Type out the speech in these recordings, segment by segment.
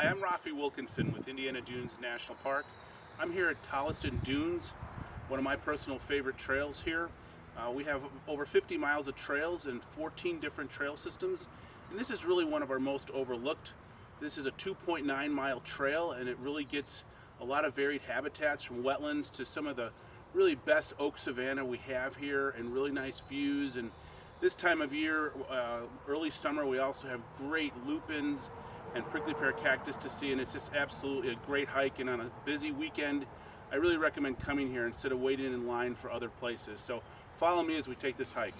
Hi, I'm Rafi Wilkinson with Indiana Dunes National Park. I'm here at Tolleston Dunes, one of my personal favorite trails here. Uh, we have over 50 miles of trails and 14 different trail systems, and this is really one of our most overlooked. This is a 2.9 mile trail, and it really gets a lot of varied habitats from wetlands to some of the really best oak savanna we have here and really nice views. And this time of year, uh, early summer, we also have great lupins and prickly pear cactus to see and it's just absolutely a great hike and on a busy weekend I really recommend coming here instead of waiting in line for other places. So follow me as we take this hike.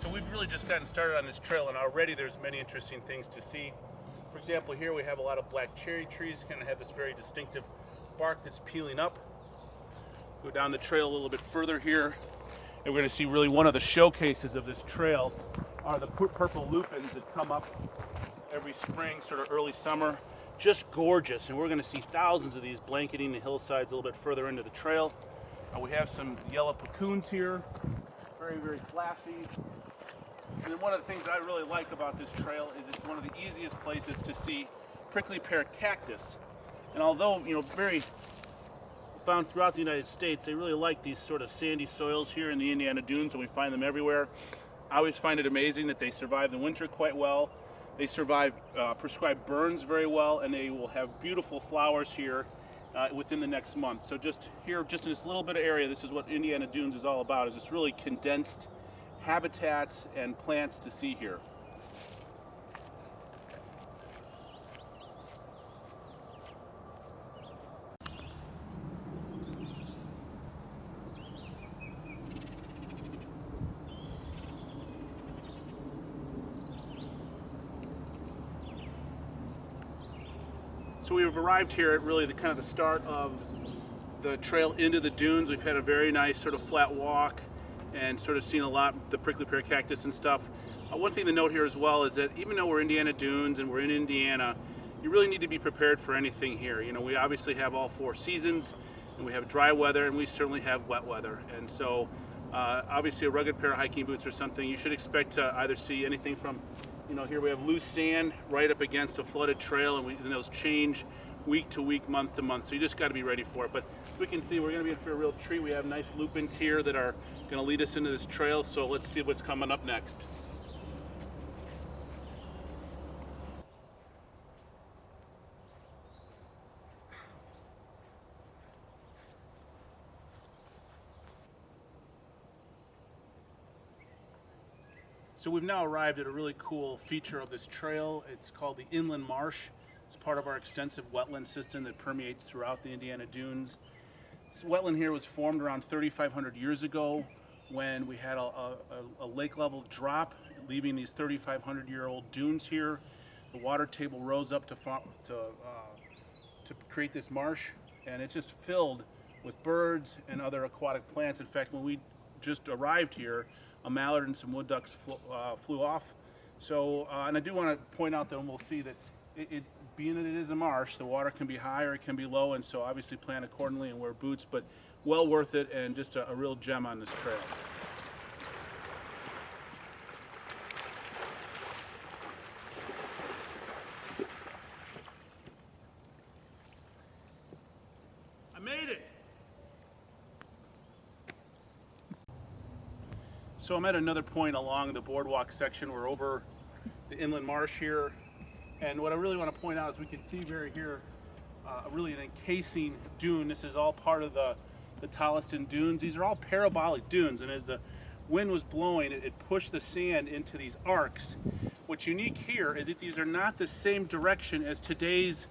So we've really just gotten started on this trail and already there's many interesting things to see. For example, here we have a lot of black cherry trees, kind of have this very distinctive bark that's peeling up. Go down the trail a little bit further here, and we're going to see really one of the showcases of this trail are the purple lupins that come up every spring, sort of early summer. Just gorgeous, and we're going to see thousands of these blanketing the hillsides a little bit further into the trail. Uh, we have some yellow puccoons here, very, very flashy. And one of the things I really like about this trail is it's one of the easiest places to see prickly pear cactus. And although, you know, very found throughout the United States, they really like these sort of sandy soils here in the Indiana Dunes, and we find them everywhere. I always find it amazing that they survive the winter quite well. They survive uh, prescribed burns very well, and they will have beautiful flowers here uh, within the next month. So just here, just in this little bit of area, this is what Indiana Dunes is all about, is this really condensed habitats and plants to see here. We've arrived here at really the kind of the start of the trail into the dunes. We've had a very nice sort of flat walk and sort of seen a lot the prickly pear cactus and stuff. Uh, one thing to note here as well is that even though we're Indiana Dunes and we're in Indiana, you really need to be prepared for anything here. You know, we obviously have all four seasons and we have dry weather and we certainly have wet weather. And so uh, obviously a rugged pair of hiking boots or something, you should expect to either see anything from you know, here we have loose sand right up against a flooded trail and, we, and those change week to week, month to month. So you just got to be ready for it. But we can see we're going to be in for a real treat. We have nice lupins here that are going to lead us into this trail. So let's see what's coming up next. So we've now arrived at a really cool feature of this trail. It's called the Inland Marsh. It's part of our extensive wetland system that permeates throughout the Indiana Dunes. This wetland here was formed around 3,500 years ago when we had a, a, a lake level drop, leaving these 3,500 year old dunes here. The water table rose up to, to, uh, to create this marsh, and it just filled with birds and other aquatic plants. In fact, when we just arrived here, a mallard and some wood ducks flew, uh, flew off. So, uh, and I do want to point out that we'll see that it, it, being that it is a marsh, the water can be high or it can be low, and so obviously plan accordingly and wear boots, but well worth it and just a, a real gem on this trail. I made it! So I'm at another point along the boardwalk section. We're over the inland marsh here. And what I really want to point out is we can see very here uh, really an encasing dune. This is all part of the, the Tolleston dunes. These are all parabolic dunes. And as the wind was blowing, it, it pushed the sand into these arcs. What's unique here is that these are not the same direction as today's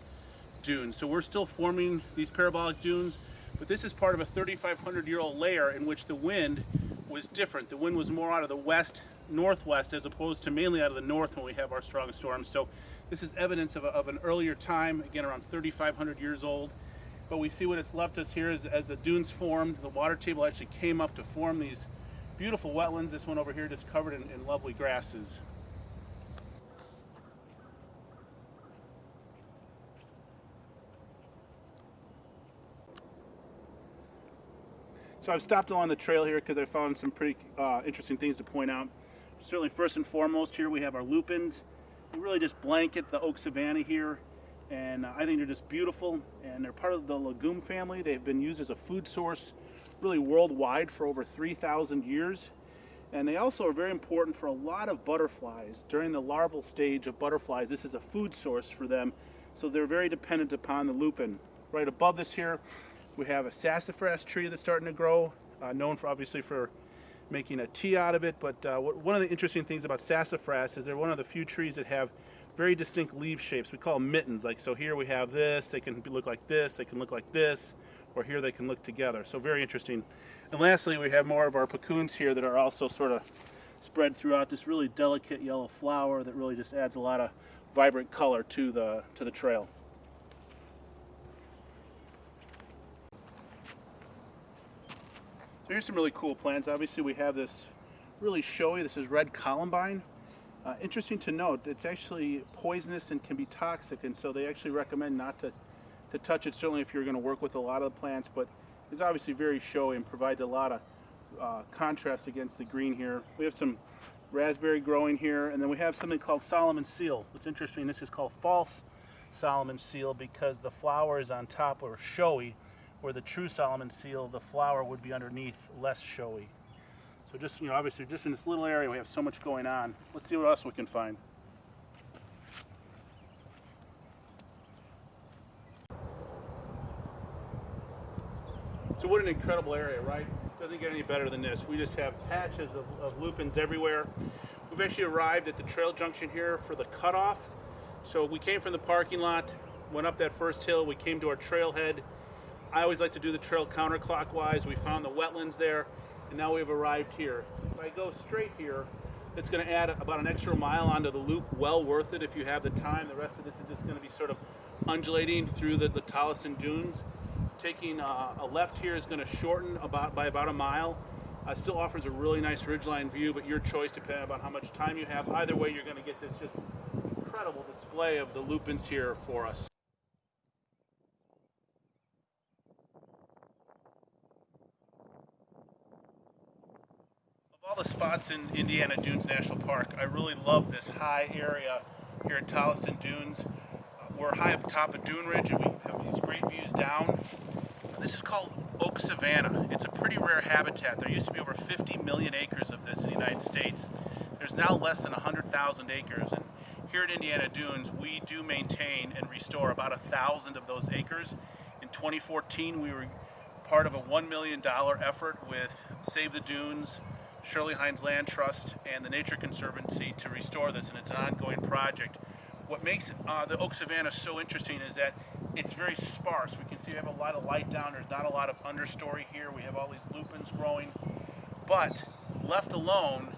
dunes. So we're still forming these parabolic dunes, but this is part of a 3,500 year old layer in which the wind was different. The wind was more out of the west, northwest, as opposed to mainly out of the north when we have our strong storms. So this is evidence of, a, of an earlier time, again around 3,500 years old. But we see what it's left us here is as the dunes formed, the water table actually came up to form these beautiful wetlands. This one over here just covered in, in lovely grasses. So I've stopped along the trail here because I found some pretty uh, interesting things to point out. Certainly first and foremost here we have our lupins. They really just blanket the oak savanna here and uh, I think they're just beautiful and they're part of the legume family. They've been used as a food source really worldwide for over 3,000 years. And they also are very important for a lot of butterflies. During the larval stage of butterflies, this is a food source for them. So they're very dependent upon the lupin. Right above this here, we have a sassafras tree that's starting to grow, uh, known for obviously for making a tea out of it. But uh, one of the interesting things about sassafras is they're one of the few trees that have very distinct leaf shapes. We call them mittens. Like so here we have this, they can look like this, they can look like this, or here they can look together. So very interesting. And lastly, we have more of our puccoons here that are also sort of spread throughout this really delicate yellow flower that really just adds a lot of vibrant color to the, to the trail. Here's some really cool plants. Obviously we have this really showy, this is red columbine. Uh, interesting to note, it's actually poisonous and can be toxic, and so they actually recommend not to, to touch it, certainly if you're going to work with a lot of the plants, but it's obviously very showy and provides a lot of uh, contrast against the green here. We have some raspberry growing here, and then we have something called Solomon seal. What's interesting, this is called false Solomon seal because the flower is on top or showy, where the true Solomon seal, the flower would be underneath, less showy. So just, you know, obviously just in this little area we have so much going on. Let's see what else we can find. So what an incredible area, right? Doesn't get any better than this. We just have patches of, of lupins everywhere. We've actually arrived at the trail junction here for the cutoff. So we came from the parking lot, went up that first hill, we came to our trailhead. I always like to do the trail counterclockwise. We found the wetlands there and now we've arrived here. If I go straight here, it's going to add about an extra mile onto the loop, well worth it if you have the time. The rest of this is just going to be sort of undulating through the, the Tolleston Dunes. Taking uh, a left here is going to shorten about by about a mile. Uh, still offers a really nice ridgeline view, but your choice depending on how much time you have. Either way, you're going to get this just incredible display of the lupins here for us. All the spots in Indiana Dunes National Park, I really love this high area here in Tolleston Dunes. Uh, we're high up top of Dune Ridge and we have these great views down. This is called oak savanna. It's a pretty rare habitat. There used to be over 50 million acres of this in the United States. There's now less than 100,000 acres. And here at Indiana Dunes, we do maintain and restore about a thousand of those acres. In 2014, we were part of a $1 million effort with Save the Dunes, Shirley Heinze Land Trust and the Nature Conservancy to restore this, and it's an ongoing project. What makes uh, the oak savanna so interesting is that it's very sparse. We can see we have a lot of light down. There's not a lot of understory here. We have all these lupins growing. But left alone,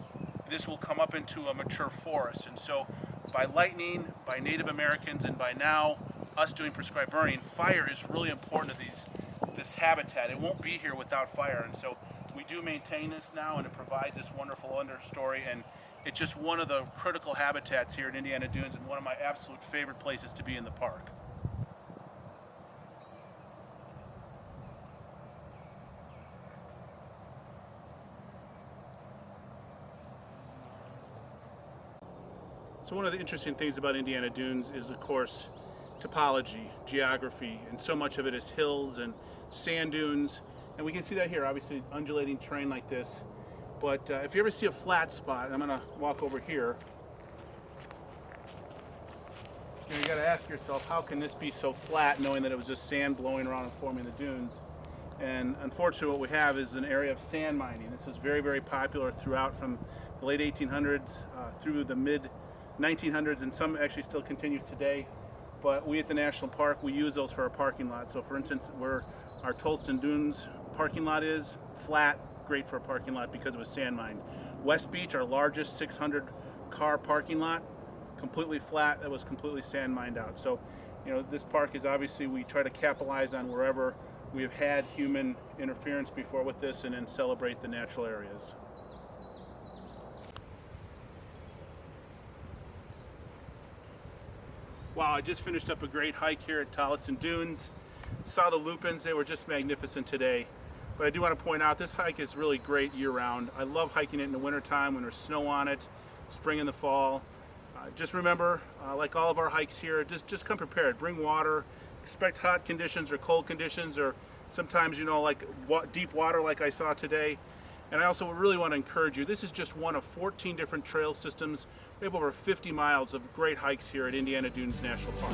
this will come up into a mature forest. And so by lightning, by Native Americans, and by now us doing prescribed burning, fire is really important to these this habitat. It won't be here without fire. And so do maintain this now and it provides this wonderful understory and it's just one of the critical habitats here at Indiana Dunes and one of my absolute favorite places to be in the park. So one of the interesting things about Indiana Dunes is of course topology, geography, and so much of it is hills and sand dunes and we can see that here, obviously undulating terrain like this. But uh, if you ever see a flat spot, I'm gonna walk over here. You, gotta ask yourself, how can this be so flat knowing that it was just sand blowing around and forming the dunes? And unfortunately what we have is an area of sand mining. This was very, very popular throughout from the late 1800s uh, through the mid 1900s and some actually still continues today. But we at the National Park, we use those for our parking lot. So for instance, we're our Tolleston Dunes parking lot is. Flat, great for a parking lot because it was sand mined. West Beach, our largest 600 car parking lot, completely flat, that was completely sand mined out. So, you know, this park is obviously, we try to capitalize on wherever we have had human interference before with this and then celebrate the natural areas. Wow, I just finished up a great hike here at Tolleston Dunes. Saw the lupins, they were just magnificent today. But I do want to point out this hike is really great year round. I love hiking it in the wintertime when there's snow on it, spring and the fall. Uh, just remember, uh, like all of our hikes here, just, just come prepared. Bring water, expect hot conditions or cold conditions or sometimes, you know, like wa deep water like I saw today. And I also really want to encourage you, this is just one of 14 different trail systems. We have over 50 miles of great hikes here at Indiana Dunes National Park.